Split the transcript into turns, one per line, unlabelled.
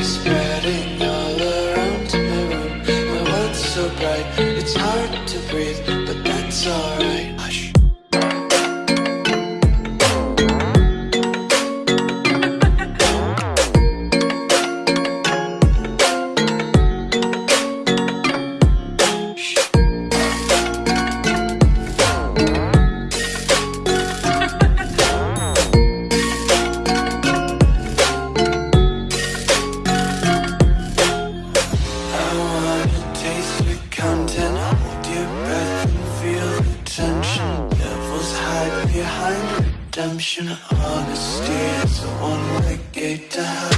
spreading all around my room. My world's so bright, it's hard to breathe, but that's alright. Redemption Honesty is a one-way gate to hell